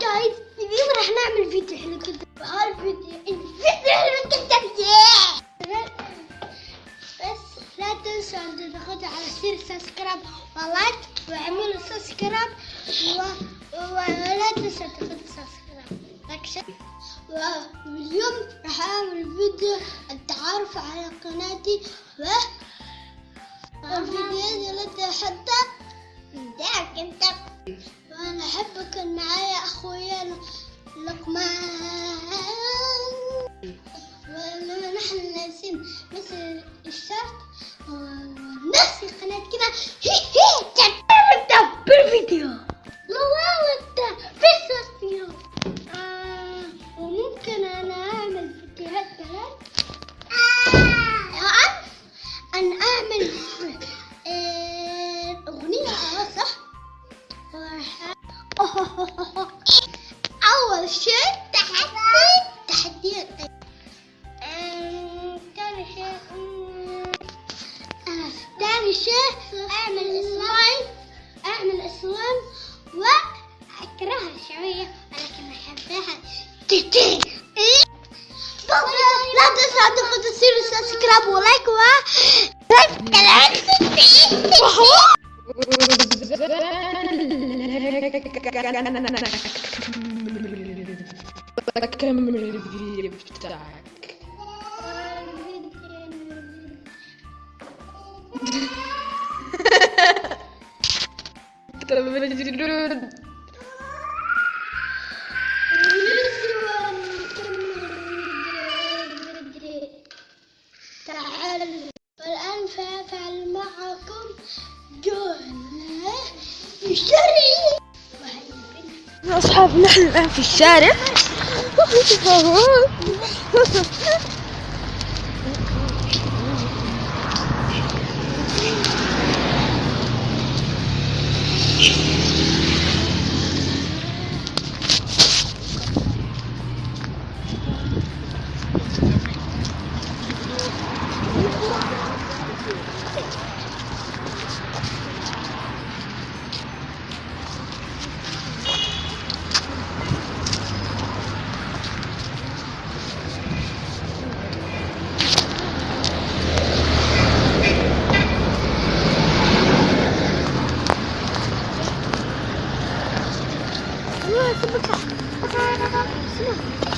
guys اليوم راح نعمل فيديو حلو جدا وهالفيديو الفيديو حلو جدا بس لا تنسوا ان تضغطوا على زر subscribe و like واعملوا subscribe. ولا تنسوا تضغطوا subscribe واليوم راح اعمل فيديو التعرف على قناتي. و وأنا أحبك ان معايا أخويا لقمان. ولما نحن مثل الشرط ونفس القناة كده أول شيء تحدي تحديات أم، ثاني شيء أم، آه، ثاني شيء أعمل سلايم أعمل سلايم وأكرهها شوية ولكن أحبها لا تنسوا تضغطوا تصيروا subscribe و like و بكمل الفيديو بتاعك تعالوا معكم مشتري أصحاب نحن الآن في الشارع. 不不不，我看看看看，是？